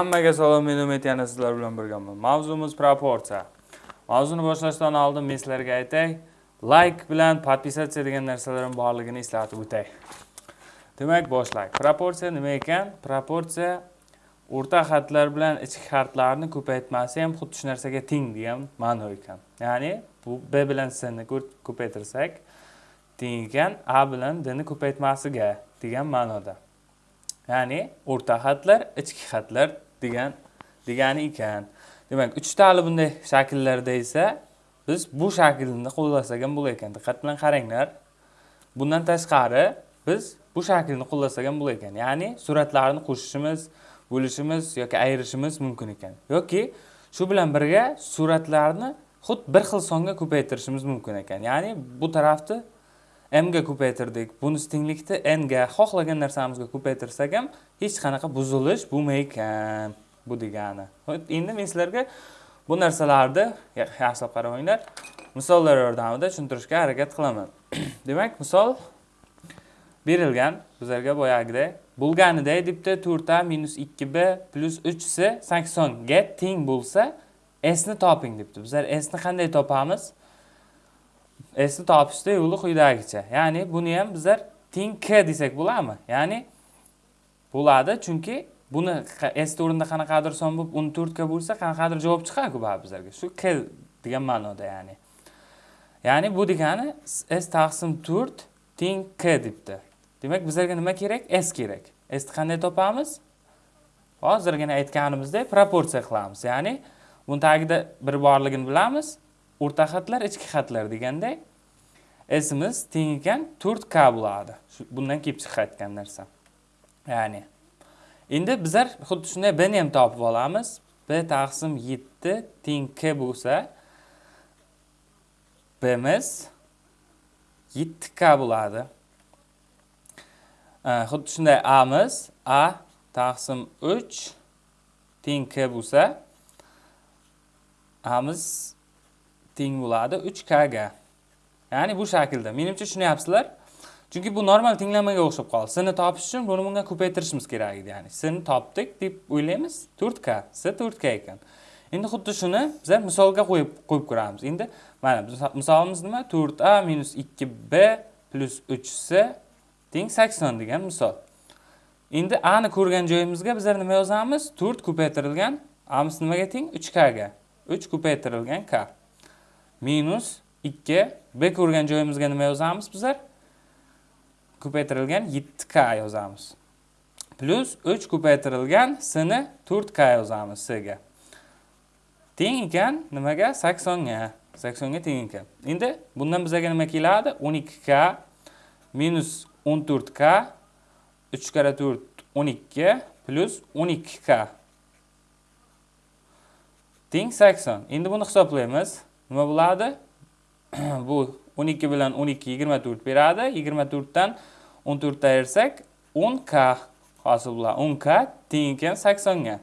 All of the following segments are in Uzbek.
Hammaga salom, men Umid yana sizlar bilan birgaman. Mavzumiz proporsiya. Mavzuni boshlashdan oldin men sizlarga aytay, like bilan podpisatsiya degan narsalarning borligini eslatib o'tay. Demak, boshlaylik. Proporsiya nima ekan? Proporsiya o'rta xatlar bilan ichki xatlarni ko'paytmasi ham xuddi shu narsaga teng degan ma'no ekan. Ya'ni bu b bilan s ni ko'paytirsak teng ekan a bilan d ni ko'paytmasiga degan ma'noda. Ya'ni o'rta xatlar, ichki xatlar degan degani ekan. Demak, 3 tali bunday shakllarda esa biz bu shaklni qo'llasak ham bo'lar ekan. Diqqat bilan qaranglar. Bundan tashqari biz bu shaklni qo'llasak ham bo'lar ekan. Ya'ni suratlarni qo'shishimiz, bo'lishimiz yoki ayirishimiz mumkin ekan. Yoki shu bilan birga suratlarni xuddi bir xil songa ko'paytirishimiz mumkin ekan. Ya'ni bu tarafni m ga ko'paytirdik. Bunisi tenglikda n ga xohlagan narsamizga ko'paytirsak ham hech qanaqa buzilish bo'lmaykan. Bu degani. Endi men sizlarga bu narsalarni yaxshilab qaramanglar. Misollar yordamida tushuntirishga harakat qilaman. Demak, misol berilgan bizlarga boyagidek bo'lganida debdi 4a 2b 3c 80 ga teng bo'lsa s ni toping debdi. Bizlar s ni qanday topamiz? S ni topishda yo'li quyidagicha. Ya'ni buni ham bizlar teng k desak bo'ladimi? Ya'ni bo'ladi, chunki buni s o'rnida qanaqadir son bo'lib 14 ga bo'lsa, qanaqadir javob chiqadiku baribir bizlarga. Shu k degan ma'noda ya'ni. Ya'ni bu degani s taqsim 4 teng k debdi. Demak, bizlarga nima kerak? S kerak. sni qanday topamiz? Hozirgina aytganimizdek proporsiya qilamiz. Ya'ni buni tagida bir borligini bilamiz. O'rta xatlar, ichki xatlar deganday esimiz teng ekan 4k bo'ladi. Bundan kelib chiqayotgan narsa. Ya'ni endi bizlar xuddi shunday b ni ham topib olamiz. b taqsim 7 teng k bo'lsa, bimiz 7k bo'ladi. Xuddi shunday a'miz a taqsim 3 teng k bo'lsa, a'miz teng bo'ladi 3k ga. Ya'ni bu shaklda. Menimcha tushunyapsizlar? Chunki bu normal tenglamaga o'xshab qoldi. S topish uchun buni bunga ko'paytirishimiz kerak edi, ya'ni. S topdik deb o'ylaymiz. 4k, S 4k ekan. Endi xuddi shuni bizlar misolga qo'yib qo'yib ko'ramiz. Endi mana misolimiz nima? 4a 2b 3c teng 80 degan misol. Endi a ni ko'rgan joyimizga bizlar nima yozamiz? 4 ko'paytirilgan a'miz nimaga teng? 3k ga. 3 ko'paytirilgan k. minus 2 b ko'rgan joyimizga nima yozamiz bizlar? Ko'paytirilgan 7k yozamiz. Plus 3 ko'paytirilgan s ni 4k yozamiz s ga. Teng ekan nimaga? 80 ga. 80 ga teng ekan. Endi bundan bizga nima keladi? 12k minus 14k 3 karra 4 12 plus 12k teng 80. Endi buni hisoblaymiz. Nima bo'ladi? Bu 12 bilan 12 24 beradi. 24 dan 14 ayirsak 10k hosil bo'ladi. 10k teng ekan 80 ga.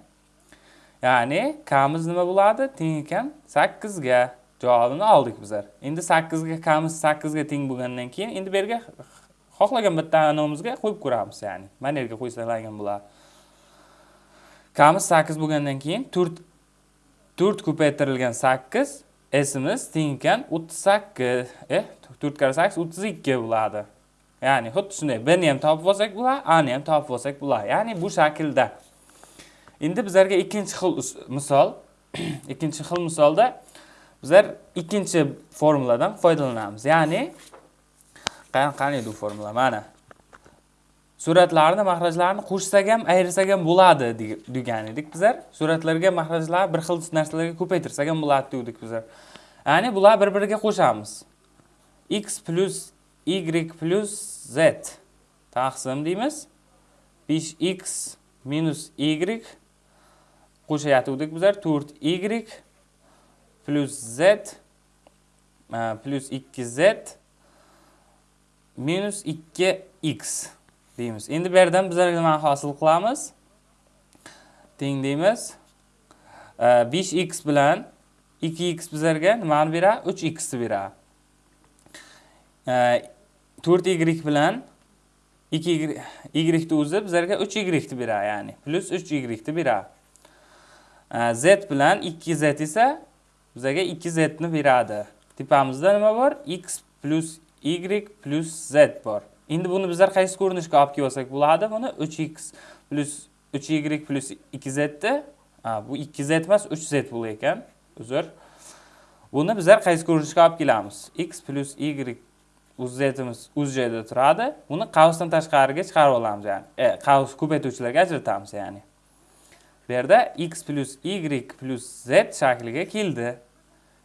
Ya'ni kamiz nima bo'ladi? Teng ekan 8 ga. Javobini oldik bizlar. Endi 8 ga kamiz 8 ga teng bo'lgandan keyin endi bu yerga xohlagan bitta anomizga qo'yib ko'ramiz, ya'ni. Mana yerga qo'ysalar bo'ladi. kamiz 8 bo'lgandan keyin 4 4 ko'paytirilgan 8 s'imiz teng ekan 38. Eh, 4 kara 8 32 bo'ladi. Ya'ni xuddi shunday b ni ham topib olsak bo'ladi, a ni ham topib olsak bo'ladi. Ya'ni bu shaklda. Endi bizlarga ikkinchi xil misol, ikkinchi xil misolda bizlar ikkinchi formuladan foydalanamiz. Ya'ni qani qani bu formula? Mana. Suratlarni mahrajlarni qo'shsak ham ayirsak ham bo'ladi degan edik bizlar. Suratlarga mahrajlar bir xil narsalarga ko'paytirsak ham bo'ladi dedik bizlar. Ya'ni bular bir biriga qo'shamiz. X plus y plus z. Taqsim deymiz. 5x minus y qo'shayotgandik bizlar. 4y plus z e, plus 2z minus 2x deymiz. Endi bu yerdan bizlar nima hosil qilamiz? Teng deymiz. 5x bilan 2x bizlarga nimani beradi? 3x ni beradi. 4y bilan 2y y ni o'zi bizlarga 3y ni beradi, ya'ni plus 3y ni beradi. Z bilan 2z esa bizlarga 2z ni beradi. Tepamizda nima bor? x plus y plus z bor. Endi buni bizlar qaysi ko'rinishga olib kelsak bo'ladi? Buni 3x plus 3y plus 2z ni bu 2z emas, 3z bo'lar ekan. Uzr. Buni bizlar qaysi ko'rinishga olib kelamiz? x plus y uz zimiz uz joyda turadi. Buni qavsdan tashqariga chiqarib olamiz, ya'ni. E, qavs ko'paytuvchilarga ajratamiz, ya'ni. Bu yerda x plus y plus z shakliga keldi.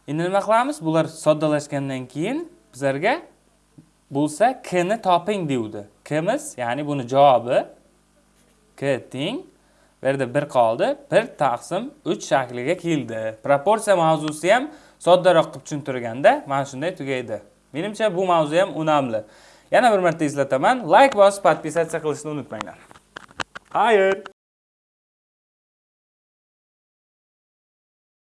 Endi nima qilamiz? Bular soddalashgandan keyin bizlarga bo'lsa k ni toping deydi. Kimiz, ya'ni buni javobi k teng bu yerda 1 qoldi. 1 taqsim 3 shakliga keldi. Proporsiya mavzusi ham soddaroq qilib tushuntirganda mana shunday tugaydi. Menimcha bu mavzu ham unamli. Yana bir marta eslataman, like bosib, podpisatsiya qilishni unutmanglar. Xayr.